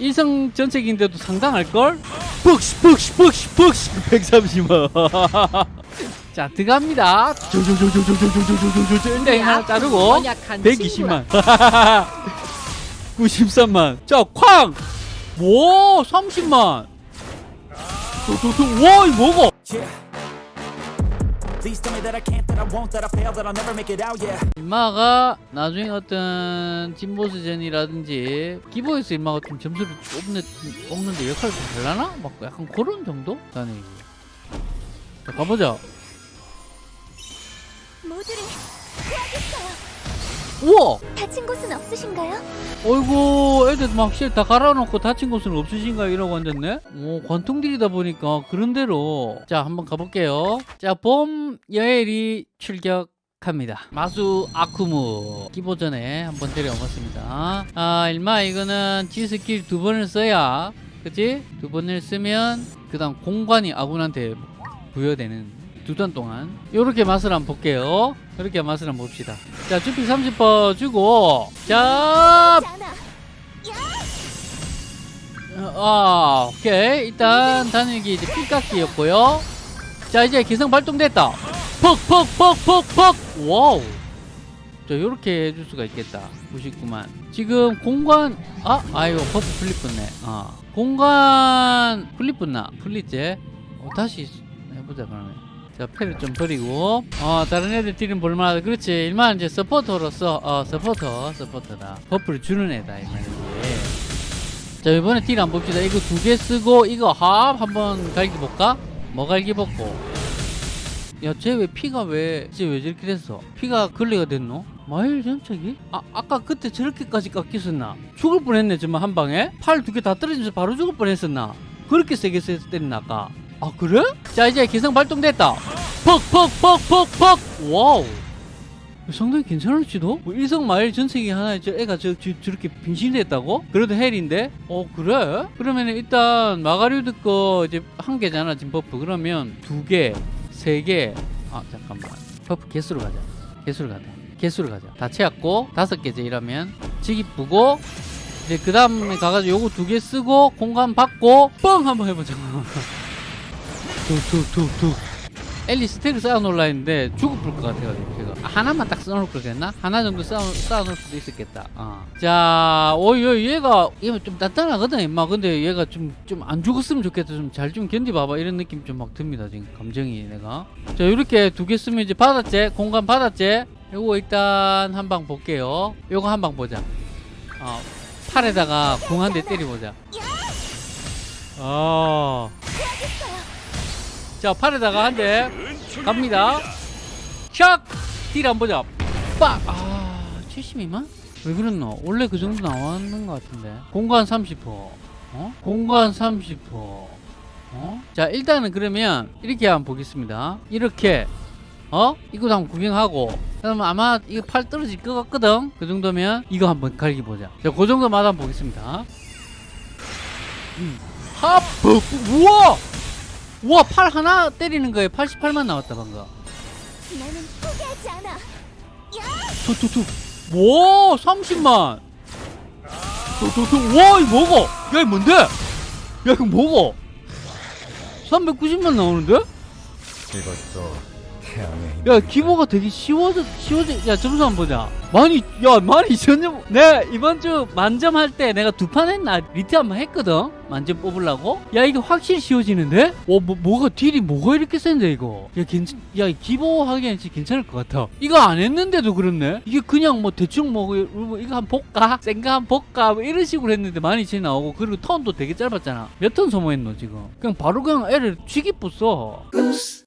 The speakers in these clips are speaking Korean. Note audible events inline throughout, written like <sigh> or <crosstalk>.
일성 전책인데도 상당할걸? 벅시 벅시 벅시 벅시. 130만 자 들어갑니다. 조조조조조조조조조조조 일단 하나 자르고 연약한 120만 93만 자쾅 와 30만 와 이거 뭐고 일마가 나중에 어떤 진보스전이라든지 기보에서 일마가 좀 점수를 좁는, 뽑는데 역할을 좀 잘라나? 막 약간 그런 정도? 라는 얘기 자 가보자 모두를 구하겠어요. 우와! 다친 곳은 없으신가요? 어이구 애들 막 실 다 갈아놓고 다친 곳은 없으신가 이러고 앉았네? 오 관통딜이다 보니까 그런 대로. 자 한번 가볼게요. 자봄 여엘이 출격 합니다. 마수 아쿠무 기보전에 한번 데려왔습니다. 아 일마 이거는 G 스킬 두 번을 써야 그치? 두 번을 쓰면 그 다음 공간이 아군한테 부여되는 두 턴 동안 요렇게 맛을 한번 볼게요 이렇게 맛을 한번 봅시다 자 주피 30% 주고 자. 아, 오케이. 일단 단일기 이제 피 깎기였고요. 자, 이제 기성 발동됐다. 퍽, 퍽, 퍽, 퍽, 퍽. wow. 자, 요렇게 해줄 수가 있겠다. 99만. 지금 공간, 아, 아이고, 버프 풀립 붙네. 아. 공간 풀립 붙나? 풀리지? 어, 다시 해보자, 그러면. 자, 패를 좀 버리고. 어, 다른 애들 딜은 볼만하다. 그렇지. 일만 이제 서포터로서, 어, 서포터, 서포터다. 버프를 주는 애다, 이 말이지. 자 이번에 딜 한번 봅시다 이거 두 개 쓰고 이거 합 한번 갈기 볼까? 뭐 갈기 볼고 야 쟤 왜 피가 왜 쟤왜 저렇게 됐어? 피가 걸레가 됐노? 마일 전책이? 아 아까 그때 저렇게까지 깎였었나? 죽을 뻔했네 정말 한 방에? 팔 두 개 다 떨어지면서 바로 죽을 뻔했었나? 그렇게 세게 세- 때렸나 아까? 아 그래? 자 이제 기성 발동됐다 퍽퍽퍽퍽퍽. wow. 상당히 괜찮을지도? 뭐 일성 마 일 전체기 하나에 저 애가 저, 저, 저렇게 빙신됐다고? 그래도 hell인데? 어 그래? 그러면 일단 마가리우드 거 이제 한 개잖아 지금 buff. 그러면 두 개, 세 개, 아 잠깐만. buff 개수로 가자. 개수로 가자. 개수로 가자. 다 채웠고 다섯 개제 이러면. 지기 뿌고 이제 그 다음에 가가지고 요거 두 개 쓰고 공간 받고 뻥! 한번 해보자. <laughs> 툭툭툭툭 엘리 스택을 쌓아놓으려 했는데 죽을 것 같아가지고 제가. 아, 하나만 딱 써놓을 걸 그랬나? 하나 정도 쌓아, 쌓아놓을 수도 있었겠다. 어. 자 오이 얘가 얘가 좀 단단하거든 임마. 근데 얘가 좀 좀 안 죽었으면 좋겠다. 좀잘좀 견디봐봐. 이런 느낌 좀 막 듭니다 지금. 감정이 내가. 자 이렇게 두 개 쓰면 이제 받았지? 공간 받았지? 요거 일단 한 방 볼게요. 요거 한 방 보자. 어, 팔에다가 공 한 대 때려보자. 아. 자 팔에다가 한 대 갑니다 샥! 딜 한번 보자 빡! 아 72만? 왜 그랬노? 원래 그 정도 나왔는 것 같은데 공간 30% 어? 공간 30% 어? 자 일단은 그러면 이렇게 한번 보겠습니다 이렇게 어? 이거 한번 구경하고 그러면 아마 이거 팔 떨어질 것 같거든 그 정도면 이거 한번 갈기 보자 자그 정도마다 보겠습니다 음. 하프 우와 우와 팔 하나 때리는 거에 88만 나왔다 방금. 나는 포기하지 않아. 툭툭툭 와 30만. 툭툭툭 와 이거 뭐고? 야 이거 뭔데? 야 이거 뭐고? 390만 나오는데? 이것도 태양의 야 기보가 되게 쉬워져 쉬워져 야 점수 한번 보자. 많이 야 많이 전점 내 이번 주 만점 할 때 내가 두 판 했나? 리트 한 번 했거든? 만점 뽑으려고? 야 이게 확실히 쉬워지는데? 어 뭐, 뭐가 딜이 뭐가 이렇게 센데 이거? 야 괜찮 야 기보 하기엔 진짜 괜찮을 것 같아. 이거 안 했는데도 그렇네? 이게 그냥 뭐 대충 뭐 이거 이거 한 볼까? 센가 한 볼까? 뭐 이런 식으로 했는데 많이 치 나오고 그리고 턴도 되게 짧았잖아. 몇 턴 소모했노 지금? 그냥 바로 그냥 애를 쥐기 뿌써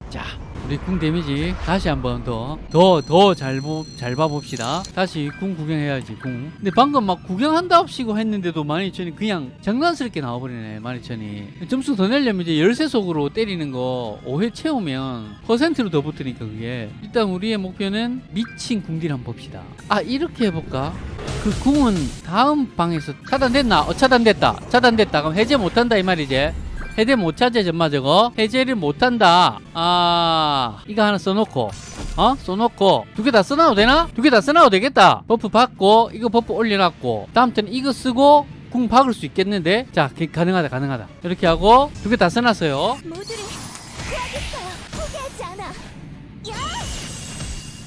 자 우리 궁 데미지 다시 한번 더 더 더잘 잘 봐봅시다. 다시 궁 구경해야지 궁 근데 방금 막 구경한답시고 했는데도 12,000이 그냥 장난스럽게 나와버리네 12,000이. 점수 더 내려면 이제 열쇠 속으로 때리는 거 5회 채우면 퍼센트로 더 붙으니까 그게. 일단 우리의 목표는 미친 궁딜 한번 봅시다. 아 이렇게 해볼까? 그 궁은 다음 방에서 차단됐나? 어 차단됐다. 차단됐다. 그럼 해제 못한다 이 말이지 해제 못 찾아 전마 저거? 해제를 못한다. 아 이거 하나 써놓고 어? 써놓고 두 개 다 써놔도 되나? 두 개 다 써놔도 되겠다. buff 받고 이거 buff 올려놨고 다음 턴 이거 쓰고 궁 박을 수 있겠는데? 자 기- 가능하다 가능하다. 이렇게 하고 두 개 다 써놨어요.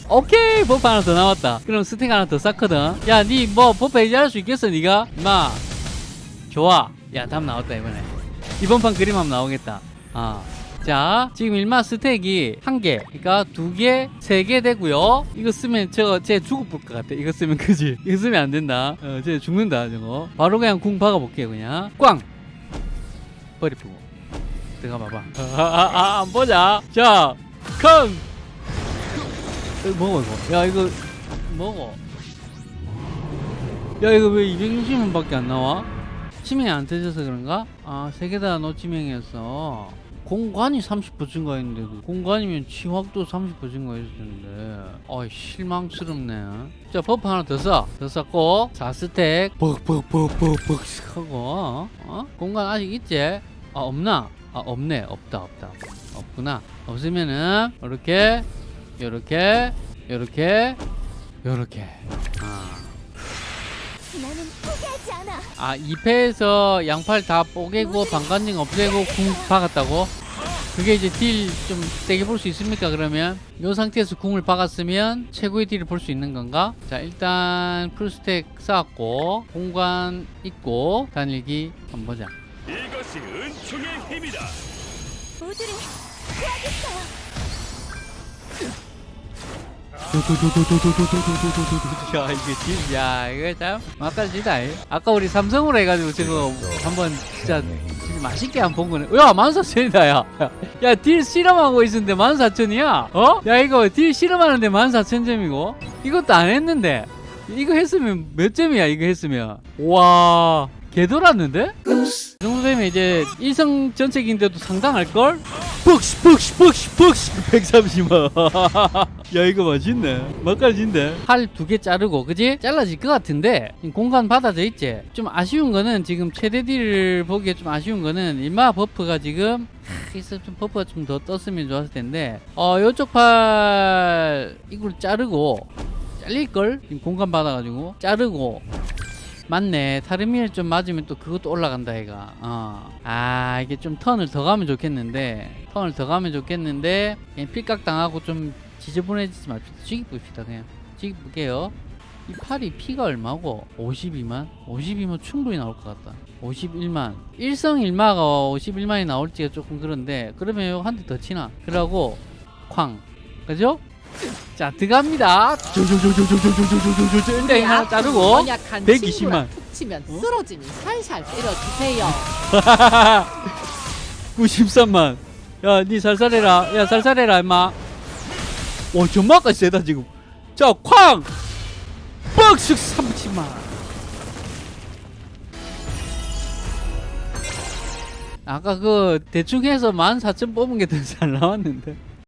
오케이 buff 하나 더 나왔다. 그럼 스택 하나 더 쌓거든. 야 니 뭐 buff 해제할 수 있겠어 니가? 임마. 좋아. 야 다음 나왔다 이번에 이번 판 그림 한번 나오겠다. 아. 자 지금 일마 스택이 한개 그러니까 두개 세 개 되고요. 이거 쓰면 저거 쟤 죽을 것 같아. 이거 쓰면 <laughs> 그지? 이거 쓰면 안 된다. 어 쟤 죽는다 저거. 바로 그냥 궁 박아 볼게요 그냥. 꽝! 버리 푸고. 들어가 봐봐. 아안 안 보자. 자康이거 먹어 이거. 야 이거 먹어. 야 이거 왜 260만밖에 안 나와? 치명이 안 터져서 그런가? 아 세 개 다 노치명이었어 공간이 30% 증가했는데 그 공간이면 치확도 30% 증가했을 텐데. 어이 실망스럽네. 자 buff 하나 더 써. 더 쌓고. 4스택. 벅벅벅벅벅 하고. 어? 공간 아직 있지? 아 없나? 아 없네. 없다 없다. 없구나. 없으면은 이렇게 요렇게 요렇게 요렇게 아. 아 2패에서 양팔 다 뽀개고 방관증 없애고 궁 박았다고? 그게 이제 딜 좀 세게 볼 수 있습니까 그러면? 이 상태에서 궁을 박았으면 최고의 딜을 볼 수 있는 건가? 자 일단 풀스택 쌓았고 공간 있고 단일기 한번 보자 이것이 은총의 힘이다. 모두를 구하겠어요. 야 이게 진짜 이거 참 막갈지다. 아까 우리 삼성으로 해가지고 지금 한번 진짜 진짜 맛있게 한본 거네. 야 14,000이다 야 야 딜 실험하고 있었는데 14,000이야? 어? 야 이거 딜 실험하는데 14,000점이고? 이것도 안 했는데. 이거 했으면 몇 점이야 이거 했으면? 와 개돌았는데? 이 정도 되면 이제 일성 전체기인데도 상당할걸? 벅시 벅시 벅시 벅시 130만. 야 이거 맛있네. 맛깔진데 팔 두 개 자르고 그지? 잘라질 것 같은데 공간 받아져 있지? 좀 아쉬운 거는 지금 최대 deal을 보기에 좀 아쉬운 거는 일마 buff가 지금 하, 있어 좀 buff가 좀 더 떴으면 좋았을 텐데. 어 요쪽 팔 이걸 자르고 잘릴걸? 지금 공간 받아가지고. 자르고 맞네. 타르미엘 좀 맞으면 또 그것도 올라간다 얘가. 어. 아 이게 좀 턴을 더 가면 좋겠는데 턴을 더 가면 좋겠는데 그냥 필각 당하고 좀 지저분해지지 맙시다 쥐기 봅시다 그냥. 쥐기 볼게요. 이 팔이 피가 얼마고? 52만? 52만 충분히 나올 것 같다. 51만. 일성 일마가 51만이 나올지가 조금 그런데 그러면 한대 더 치나? 그러고 쾅. 그죠? 자 들어갑니다. 조조조조조조조조조조 일단 자르고 연약한 120만. 친구랑 툭 치면 쓰러지니 살살 때려주세요. <laughs> 93만. 야니 살살해라. 야 살살해라 임마. 오 전마까지 세다 지금. 자쾅! 뻑쓱 30만. 아까 그 대충 해서 14,000 뽑은 게 더 잘 나왔는데